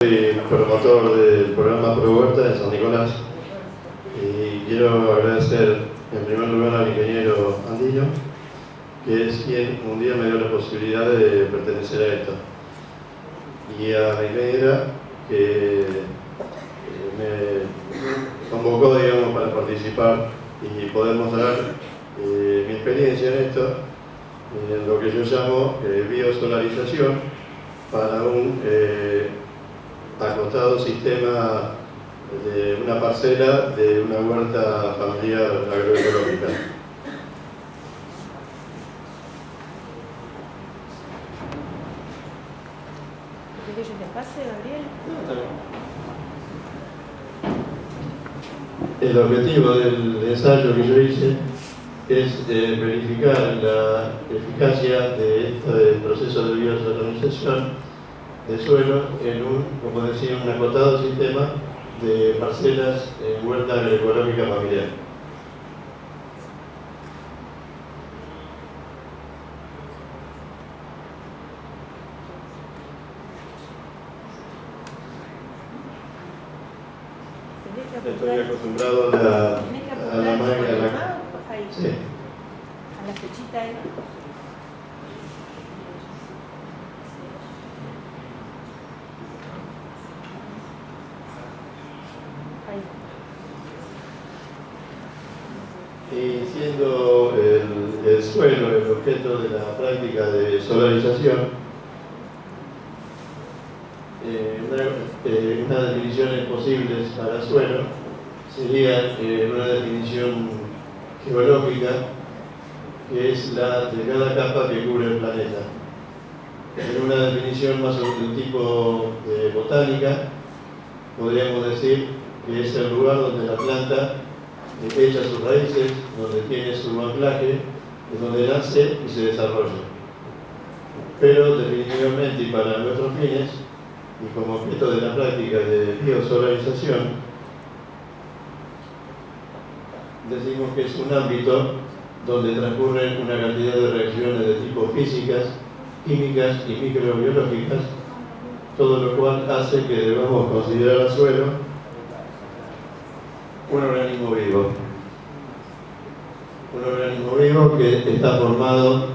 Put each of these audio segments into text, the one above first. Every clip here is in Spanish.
Soy promotor del programa Pro Huerta de San Nicolás. Y quiero agradecer en primer lugar al ingeniero Andillo, que es quien un día me dio la posibilidad de pertenecer a esto, y a la ingeniera que eh, me convocó digamos, para participar y poder mostrar eh, mi experiencia en esto, en lo que yo llamo eh, biosolarización para un eh, acotado sistema de una parcela de una huerta familiar agroecológica. ¿Querés que yo te pase, Gabriel? El objetivo del ensayo que yo hice es eh, verificar la eficacia de este proceso de biosolarización de suelo en un, como decía, un acotado sistema de parcelas en huerta agroecológica familiar. Estoy acostumbrado a la, tenés que a apuntar la con máquina. el la- mouse, ahí, Sí. a la flechita ahí. Ahí. Y siendo el, el de la práctica de solarización, eh, una, eh, unas definiciones posibles para suelo sería eh, una definición geológica que es la de cada capa que cubre el planeta. En una definición más de tipo de botánica, podríamos decir que es el lugar donde la planta echa sus raíces, donde tiene su anclaje, es donde nace y se desarrolla. Pero definitivamente y para nuestros fines, y como objeto de la práctica de biosolarización, decimos que es un ámbito donde transcurren una cantidad de reacciones de tipo físicas, químicas y microbiológicas, todo lo cual hace que debamos considerar al suelo un organismo vivo. Un organismo vivo que está formado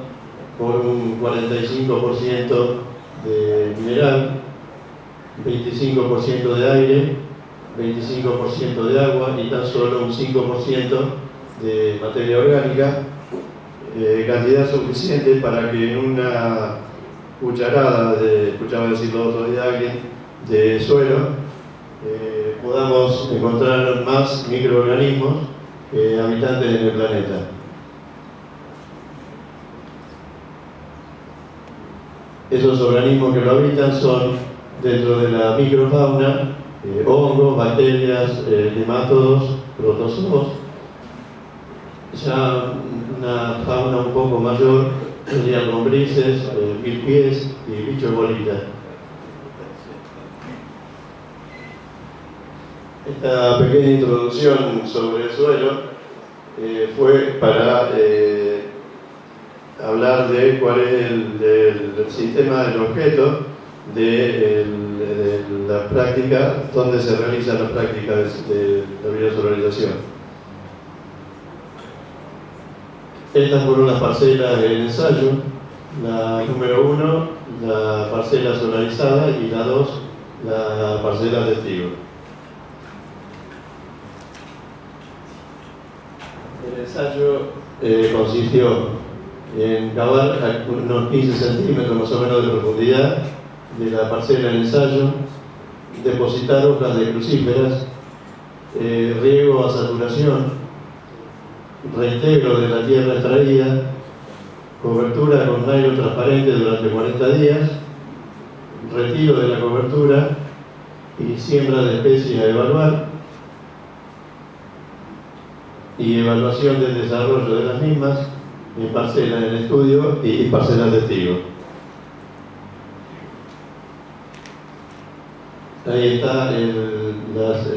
por un 45% de mineral, 25% de aire, 25% de agua y tan solo un 5% de materia orgánica, eh, cantidad suficiente para que en una cucharada, de, escuchaba decirlo otro alguien, de suelo, eh, podamos encontrar más microorganismos que habitantes en el planeta. Esos organismos que lo habitan son, dentro de la microfauna, eh, hongos, bacterias, eh, nematodos, protozoos. Ya una fauna un poco mayor serían lombrices, eh, pies y bichos bolitas. Esta pequeña introducción sobre el suelo eh, fue para eh, hablar de cuál es el, sistema del objeto de, la práctica, donde se realiza la práctica de, de la biosolarización. Estas fueron las parcelas del ensayo, la número uno, la parcela solarizada y la dos, la parcela testigo. El ensayo eh, consistió en cavar a unos 15 centímetros más o menos de profundidad de la parcela del ensayo, depositar hojas de crucíferas, eh, riego a saturación, reintegro de la tierra extraída, cobertura con nylon transparente durante 40 días, retiro de la cobertura y siembra de especies a evaluar y evaluación del desarrollo de las mismas en parcelas en estudio y parcelas de testigo. Ahí están las,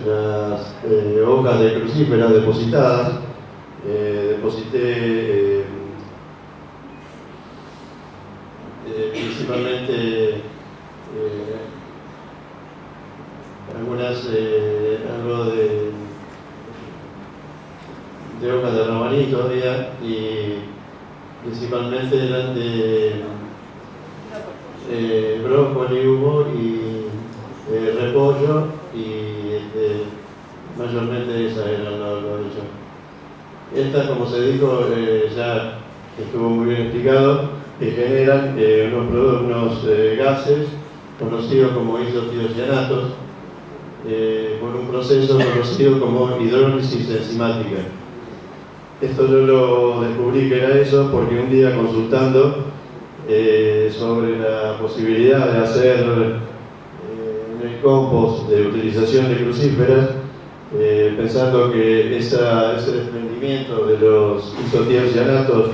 eh, hojas de crucíferas depositadas. Eh, deposité eh, principalmente eh, algunas, eh, algo de, de hojas de rabanito había y principalmente eran de eh, brócoli hubo y eh, repollo y este, mayormente esas eran los lo hecho. Esta, como se dijo, eh, ya estuvo muy bien explicado, que generan eh, unos, unos eh, gases conocidos como isotiocianatos eh, por un proceso conocido como hidrólisis enzimática. Esto yo lo descubrí que era eso porque un día consultando sobre la posibilidad de hacer en compost de utilización de crucíferas, pensando que ese desprendimiento de los isotiocianatos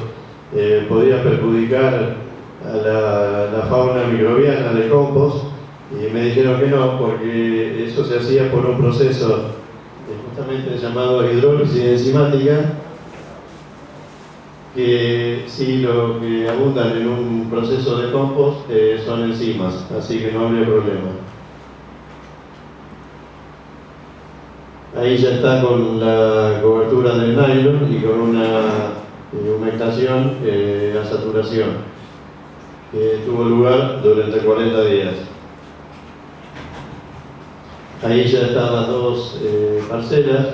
eh, podía perjudicar a la, la fauna microbiana del compost, y me dijeron que no, porque eso se hacía por un proceso eh, justamente llamado hidrólisis enzimática, que sí lo que abundan en un proceso de compost eh, son enzimas, así que no habría problema. Ahí ya está con la cobertura del nylon y con una eh, humectación eh, a saturación, que tuvo lugar durante 40 días. Ahí ya están las dos eh, parcelas,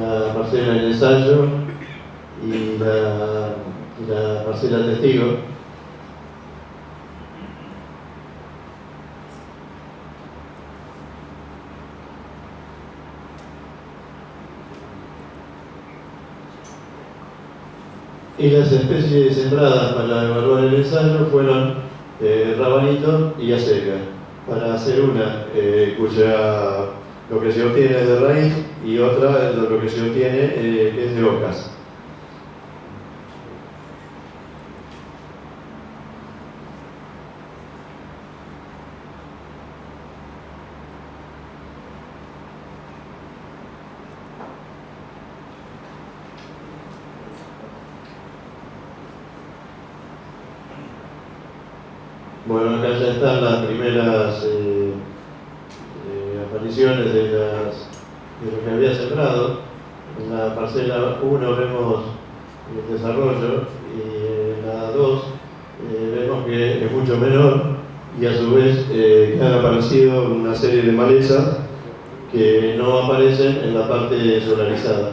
la parcela en ensayo y la, y la parcela testigo. Y las especies sembradas para evaluar el ensayo fueron eh, rabanito y acelga, para hacer una eh, cuya lo que se obtiene es de raíz y otra lo que se obtiene eh, es de hojas. Bueno, acá ya están las primeras eh, eh, apariciones de, lo que había sembrado. En la parcela 1 vemos el desarrollo y en la 2 eh, vemos que es mucho menor y a su vez han aparecido una serie de malezas que no aparecen en la parte solarizada.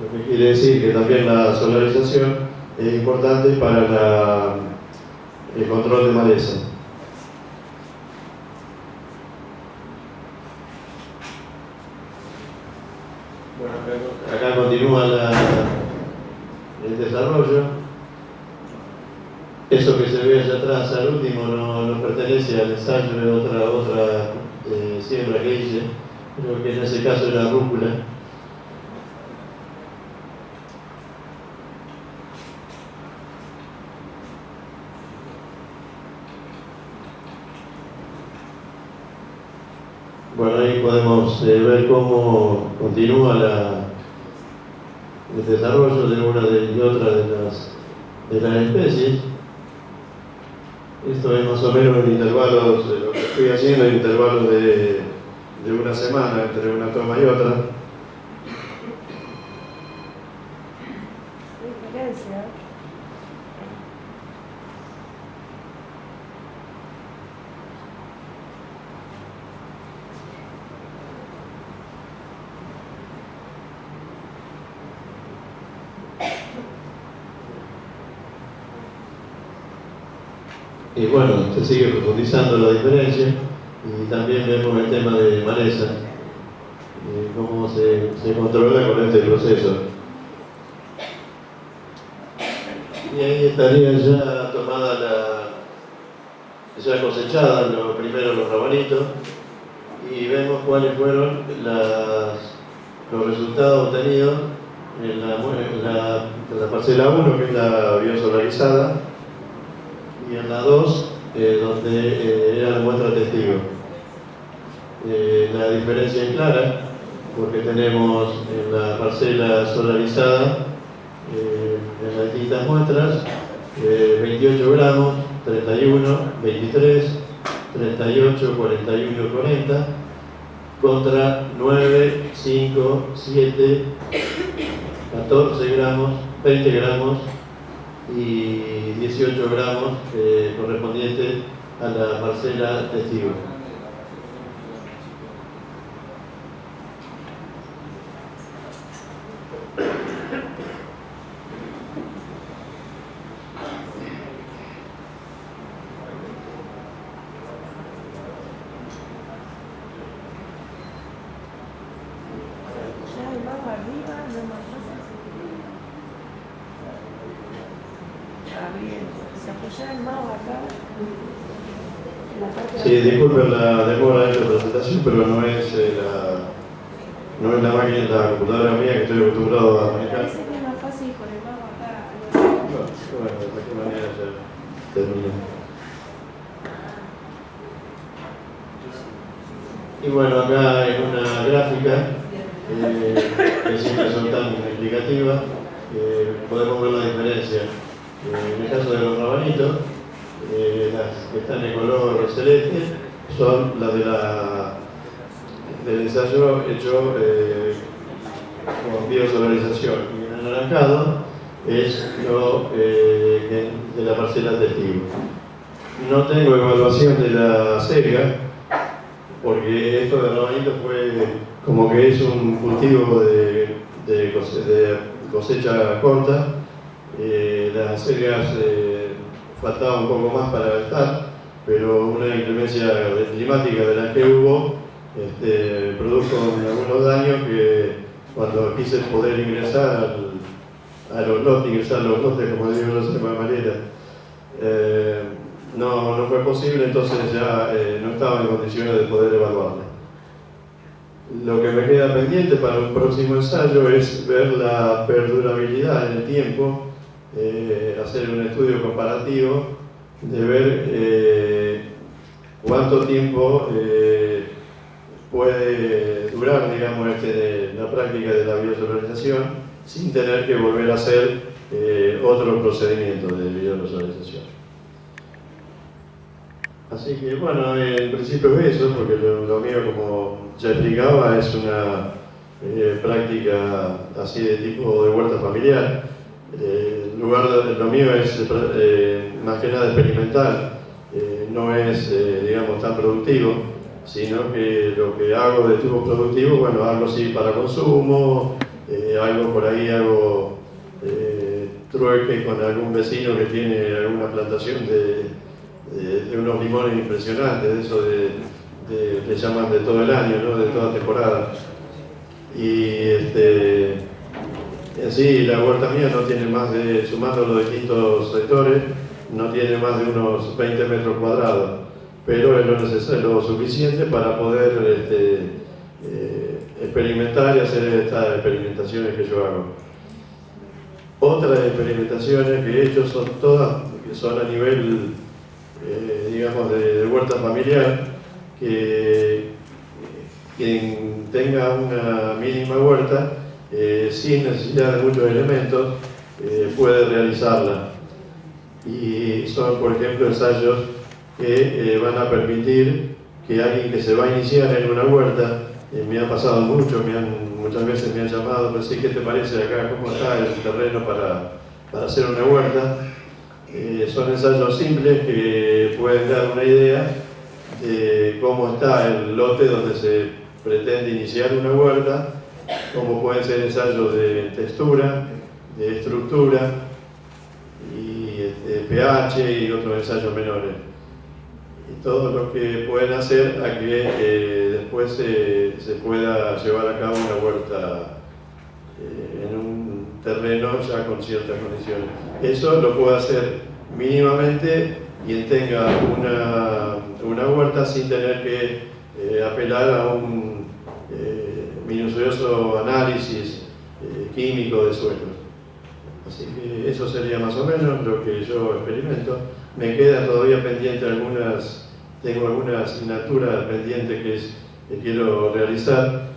Lo que quiere decir que también la solarización es importante para la el control de maleza. Acá continúa la- el desarrollo. Eso que se ve allá atrás al último no, no pertenece al ensayo de otra, otra eh, siembra que hice. Creo que en ese caso era rúcula. Bueno, podemos eh, ver cómo continúa el desarrollo de una y otra de las, de las especies. Esto es más o menos en intervalos, eh, lo que estoy haciendo en intervalos de, de una semana entre una toma y otra. Qué diferencia. Y bueno, se sigue profundizando la diferencia y también vemos el tema de maleza, cómo se, se controla con este proceso. Y ahí estaría ya tomada la, ya cosechada, lo, primero los rabanitos, y vemos cuáles fueron los resultados obtenidos en la, en la parcela 1, que es la biosolarizada, y en la 2, eh, donde eh, era la muestra testigo. Eh, la diferencia es clara, porque tenemos en la parcela solarizada, eh, en las distintas muestras, eh, 28 gramos, 31, 23, 38, 41, 40, contra 9, 5, 7, 14 gramos, 20 gramos y 18 gramos correspondientes a la parcela testigo. Ya el mago arriba, no más fácil. Ah, bien. Se apoya el mago acá. En la parte de Sí, disculpen la demora de la presentación, pero no es, eh, la, no es la máquina, la computadora mía que estoy acostumbrado a manejar. Parece que es más fácil con el mago acá. Bueno, de cualquier manera ya terminé. Y bueno, acá en una gráfica, eh, que siempre son tan explicativas, eh, podemos ver la diferencia. Eh, en el caso de los rabanitos, eh, las que están de color celeste son las de la, del ensayo hecho eh, con biosolarización. Y el anaranjado es lo eh, de la parcela testigo. No tengo evaluación de la selga, porque esto de rabanito fue como que es un cultivo de, de cose- de cosecha corta. Las selgas eh, faltaba un poco más para estar, pero una inclemencia climática de la que hubo este, produjo algunos daños que cuando quise poder ingresar al, a los lotes, ingresar a los lotes, como digo de alguna manera, eh, no, no fue posible, entonces ya eh, no estaba en condiciones de poder evaluarla. Lo que me queda pendiente para un próximo ensayo es ver la perdurabilidad en el tiempo, eh, hacer un estudio comparativo de ver eh, cuánto tiempo eh, puede durar, digamos, este, la práctica de la biosolarización sin tener que volver a hacer otro procedimiento de biosolarización. Así que bueno, en principio es eso, porque lo, lo mío, como ya explicaba, es una práctica así de tipo de huerta familiar. Lugar lo mío es eh, más que nada experimental, eh, no es, eh, digamos, tan productivo, sino que lo que hago de tipo productivo, bueno, algo sí para consumo, algo por ahí hago trueque con algún vecino que tiene alguna plantación de, unos limones impresionantes, de eso de, de- llaman de todo el año, ¿no? de toda temporada. Y este, en sí, la huerta mía no tiene más de, sumando los distintos sectores, no tiene más de unos 20 metros cuadrados, pero es lo necesario, lo suficiente para poder este, eh, experimentar y hacer estas experimentaciones que yo hago. Otras experimentaciones que he hecho son todas, son a nivel, eh, digamos, de, de huerta familiar, que quien tenga una mínima huerta, eh, sin necesidad de muchos elementos, eh, puede realizarla. Y son, por ejemplo, ensayos que eh, van a permitir que alguien que se va a iniciar en una huerta, eh, me ha pasado mucho, me han- muchas veces me han llamado, me dicen, ¿qué te parece acá? ¿Cómo está el terreno para, para hacer una huerta? Eh, son ensayos simples que pueden dar una idea de cómo está el lote donde se pretende iniciar una huerta, cómo pueden ser ensayos de textura, de estructura y este, pH y otros ensayos menores. Y todo lo que pueden hacer a que eh, después se, se pueda llevar a cabo una huerta eh, en un terreno ya con ciertas condiciones. Eso lo puede hacer mínimamente quien tenga una, una huerta sin tener que eh, apelar a un eh, minucioso análisis eh, químico de suelos. Así que eso sería más o menos lo que yo experimento. Me quedan todavía pendiente algunas, tengo alguna asignatura pendiente que, quiero realizar,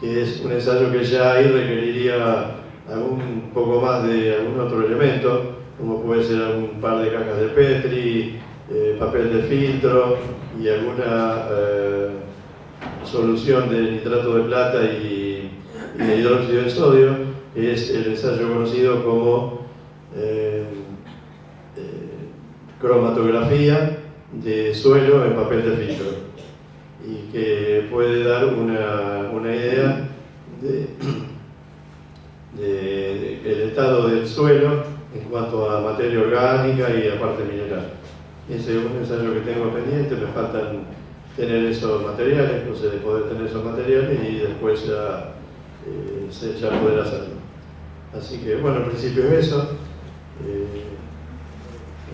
que es un ensayo que ya ahí requeriría algún poco más de algún otro elemento, como puede ser un par de cajas de Petri, eh, papel de filtro y alguna, eh, solución de nitrato de plata y, de hidróxido de sodio es el ensayo conocido como eh, eh, cromatografía de suelo en papel de filtro y que puede dar una, una idea de, el estado del suelo en cuanto a materia orgánica y a parte mineral. Ese es un ensayo que tengo pendiente, me faltan tener esos materiales, de poder tener esos materiales y después ya, eh, ya poder hacerlo. Así que bueno, al principio es eso. Eh,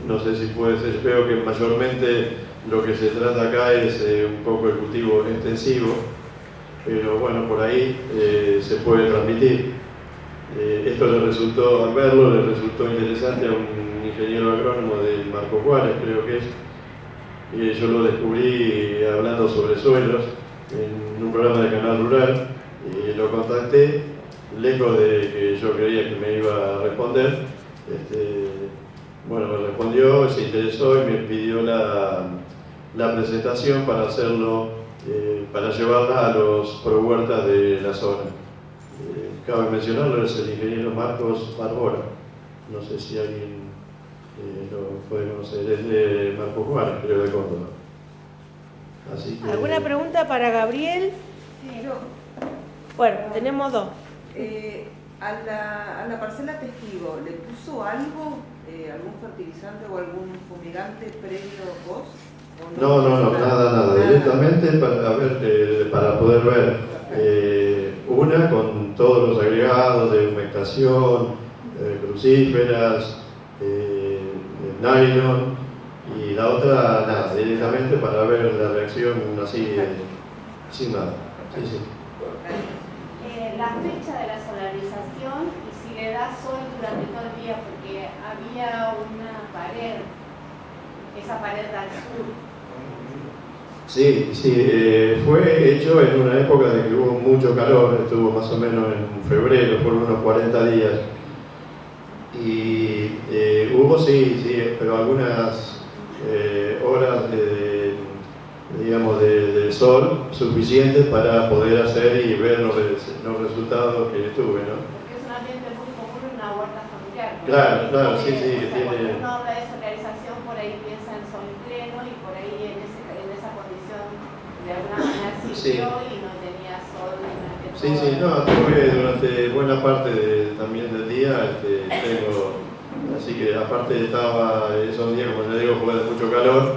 no sé si puede ser, veo que mayormente lo que se trata acá es eh, un poco el cultivo extensivo, pero bueno, por ahí se puede transmitir. esto le resultó, al verlo, le resultó interesante a un ingeniero agrónomo de Marco Juárez, creo que es, y yo lo descubrí hablando sobre suelos en un programa de Canal Rural y lo contacté, lejos de que yo creía que me iba a responder. Este, bueno, me respondió, se interesó y me pidió la, la presentación para hacerlo, eh, para llevarla a los pro huertas de la zona. Eh, cabe mencionarlo, es el ingeniero Marcos Barbora. No sé si alguien eh, lo puede conocer, es de Marcos Juárez, creo de Córdoba. ¿Alguna pregunta para Gabriel? Sí, yo. Bueno, tenemos dos. Eh, a, la, a, la, parcela testigo, ¿le puso algo, eh, algún fertilizante o algún fumigante previo vos? No, no, no, nada, nada, directamente para, ver, para poder ver una con todos los agregados de humectación, crucíferas, nylon y la otra nada, directamente para ver la reacción así, sin nada. Sí, sí. Eh, la fecha de la solarización y si le da sol durante todo el día, porque había una pared, esa pared al sur. Sí, sí, eh, fue hecho en una época de que hubo mucho calor, estuvo más o menos en febrero, fueron unos 40 días y eh, hubo, sí, sí, pero algunas eh, horas de, digamos, de, sol suficientes para poder hacer y ver los, resultados que tuve, ¿no? Porque es un ambiente muy común en una huerta familiar. Claro, claro, sí, sí. tiene... Cuando uno habla de solarización, por ahí piensa en sol pleno y por ahí en, ese, en esa condición de alguna manera sirvió y no tenía sol. Sí, sí, no, tuve durante buena parte también del día, este, tengo, así que aparte estaba esos días, como les digo, fue de mucho calor,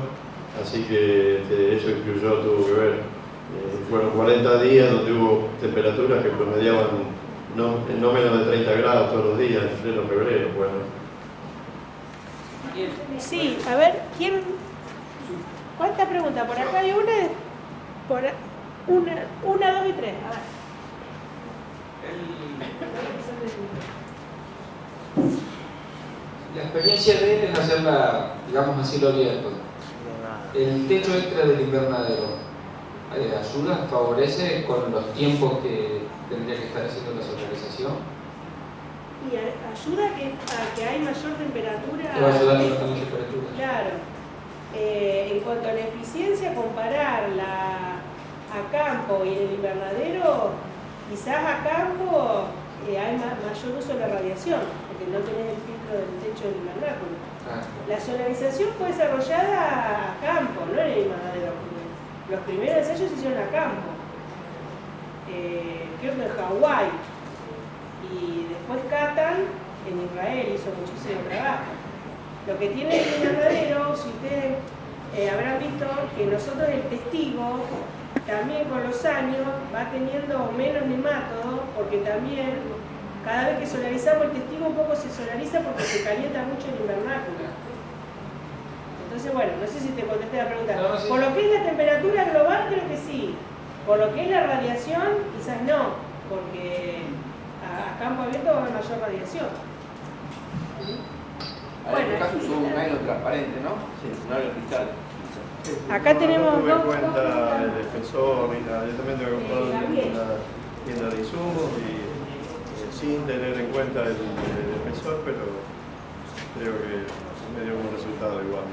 así que este, eso incluyó, tuvo que ver. Eh, fueron 40 días donde hubo temperaturas que promediaban no, no menos de 30 grados todos los días, en pleno febrero, bueno. Sí, a ver, ¿quién? ¿Cuántas preguntas? Por acá hay una, por una, una, dos y tres. A ver. La experiencia de él es hacerla, digamos así, lo abierto. El techo extra del invernadero eh, ayuda, favorece con los tiempos que tendría que estar haciendo la solarización. Y ayuda a que, a que hay mayor temperatura. va a ayudar a temperatura. Claro. Eh, en cuanto a la eficiencia, compararla a campo y en el invernadero Quizás a campo eh, hay mayor uso de la radiación, porque no tenés el filtro del techo del invernáculo. Ah. La solarización fue desarrollada a campo, no en el invernadero. Los primeros ensayos se hicieron a campo. Eh, creo que en Hawái. Y después Catan en Israel hizo muchísimo trabajo. Lo que tiene el invernadero, si ustedes eh, habrán visto que nosotros el testigo también con los años va teniendo menos nemátodos porque también cada vez que solarizamos el testigo un poco se solariza porque se calienta mucho el invernáculo. Entonces, bueno, no sé si te contesté la pregunta. Por lo que es la temperatura global, creo que sí. Por lo que es la radiación, quizás no, porque a, campo abierto va a haber mayor radiación. Bueno, es un nylon transparente, ¿no? Sí, nylon cristal. Acá tenemos tuve en cuenta el defensor, mira, yo también tengo comprado en una tienda de insumos y eh, sin tener en cuenta el, defensor, pero creo que me dio un resultado igual.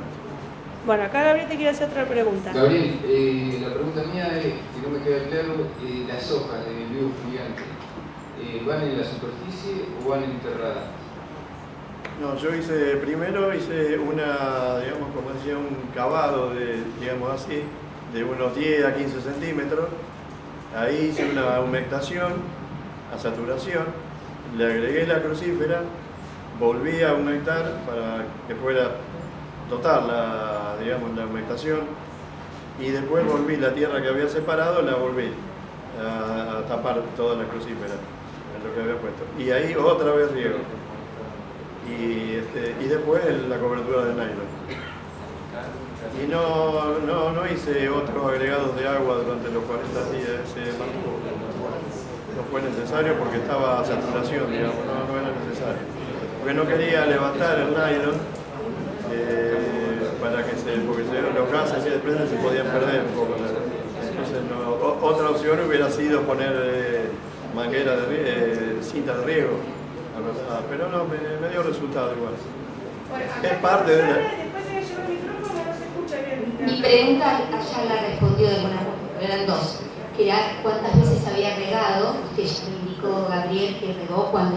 Bueno, acá Gabriel te quiere hacer otra pregunta. Gabriel, eh, la pregunta mía es, que no me queda claro, eh, las hojas de vivo gigante, eh, ¿van en la superficie o van enterradas? No, yo hice, primero hice una, digamos, como decía, un cavado de, digamos así, de unos 10 a 15 centímetros. Ahí hice una humectación a saturación, le agregué la crucífera, volví a humectar para que fuera total la, digamos, la humectación y después volví la tierra que había separado, la volví a, a tapar toda la crucífera, en lo que había puesto. Y ahí otra vez riego y, este, y después la cobertura de nylon. Y no, no, no hice otros agregados de agua durante los 40 días, ese marco no fue necesario porque estaba a saturación, digamos, no, era necesario. Porque no quería levantar el nylon eh, para que se, porque los gases que desprenden se podían perder un poco. Entonces, no- otra opción hubiera sido poner eh, manguera de eh, cinta de riego, pero no, me, me dio resultado igual. Bueno, Es parte de la- Sara, Después de que llevo el micrófono no se escucha bien. Mi pregunta allá la respondió de buena forma, eran dos, que era cuántas veces había regado, que ya me indicó Gabriel que regó cuando hizo